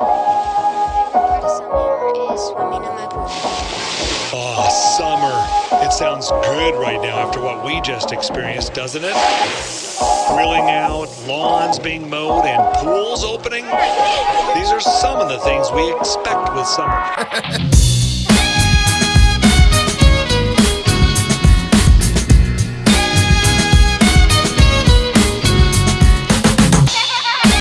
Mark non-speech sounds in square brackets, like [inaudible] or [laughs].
Part summer. Oh, summer. It sounds good right now after what we just experienced, doesn't it? Grilling out, lawns being mowed, and pools opening. These are some of the things we expect with summer. [laughs]